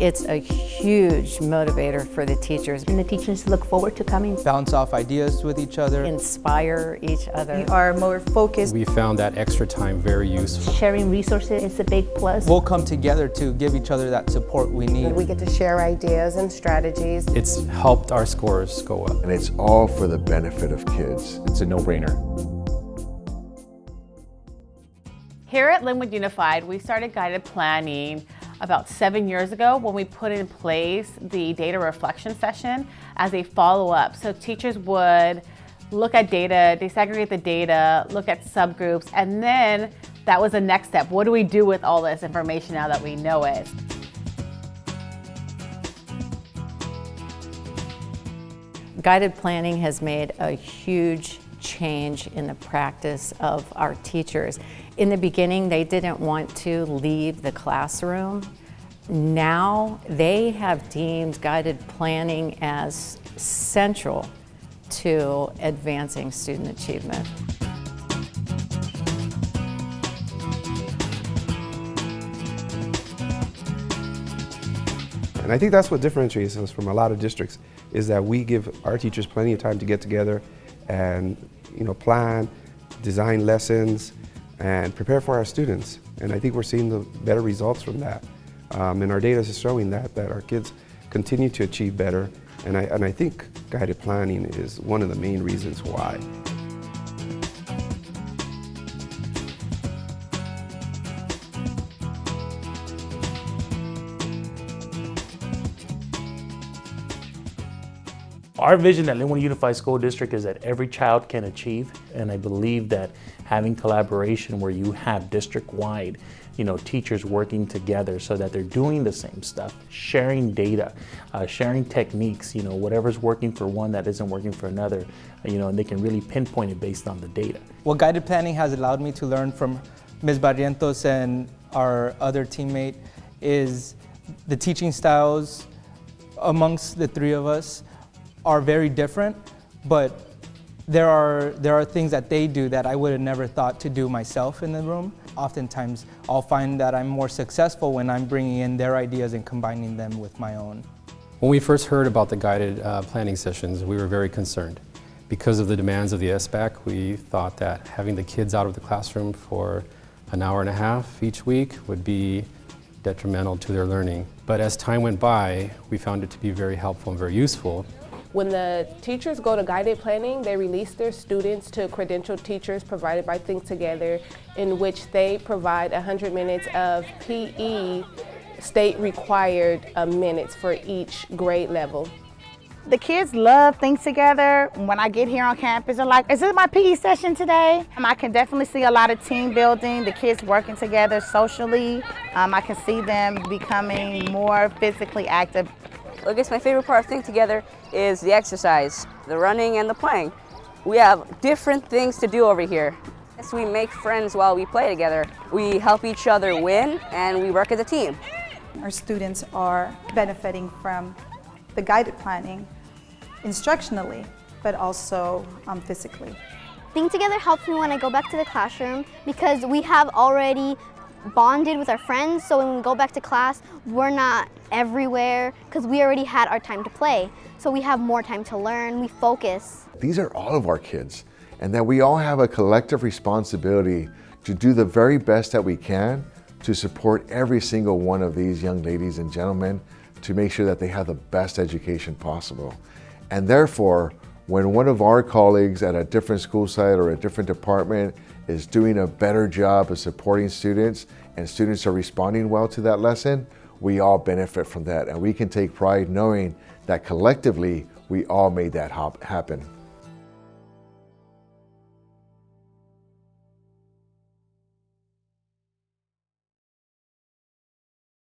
It's a huge motivator for the teachers. And the teachers look forward to coming. Bounce off ideas with each other. Inspire each other. We are more focused. We found that extra time very useful. Sharing resources is a big plus. We'll come together to give each other that support we need. We get to share ideas and strategies. It's helped our scores go up. And it's all for the benefit of kids. It's a no-brainer. Here at Lynwood Unified, we started guided planning about seven years ago when we put in place the data reflection session as a follow-up. So teachers would look at data, desegregate the data, look at subgroups, and then that was the next step. What do we do with all this information now that we know it? Guided planning has made a huge change in the practice of our teachers. In the beginning, they didn't want to leave the classroom. Now they have deemed guided planning as central to advancing student achievement. And I think that's what differentiates us from a lot of districts is that we give our teachers plenty of time to get together and you know, plan, design lessons, and prepare for our students. And I think we're seeing the better results from that. Um, and our data is showing that, that our kids continue to achieve better. And I, and I think guided planning is one of the main reasons why. Our vision at Lynwood Unified School District is that every child can achieve, and I believe that having collaboration where you have district-wide, you know, teachers working together so that they're doing the same stuff, sharing data, uh, sharing techniques, you know, whatever's working for one that isn't working for another, you know, and they can really pinpoint it based on the data. What guided planning has allowed me to learn from Ms. Barrientos and our other teammate is the teaching styles amongst the three of us are very different, but there are, there are things that they do that I would have never thought to do myself in the room. Oftentimes, I'll find that I'm more successful when I'm bringing in their ideas and combining them with my own. When we first heard about the guided uh, planning sessions, we were very concerned. Because of the demands of the SBAC, we thought that having the kids out of the classroom for an hour and a half each week would be detrimental to their learning. But as time went by, we found it to be very helpful and very useful when the teachers go to guided planning, they release their students to credentialed teachers provided by Think Together, in which they provide 100 minutes of PE state required uh, minutes for each grade level. The kids love Think Together. When I get here on campus, they're like, is this my PE session today? Um, I can definitely see a lot of team building, the kids working together socially. Um, I can see them becoming more physically active I guess my favorite part of Think Together is the exercise, the running and the playing. We have different things to do over here. Yes, we make friends while we play together. We help each other win and we work as a team. Our students are benefiting from the guided planning instructionally, but also um, physically. Think Together helps me when I go back to the classroom because we have already bonded with our friends, so when we go back to class, we're not everywhere because we already had our time to play. So we have more time to learn, we focus. These are all of our kids, and that we all have a collective responsibility to do the very best that we can to support every single one of these young ladies and gentlemen to make sure that they have the best education possible. And therefore, when one of our colleagues at a different school site or a different department is doing a better job of supporting students and students are responding well to that lesson, we all benefit from that and we can take pride knowing that collectively we all made that happen.